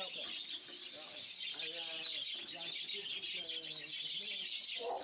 helpen. Ja, en uh, ja, het is natuurlijk... Uh, eh,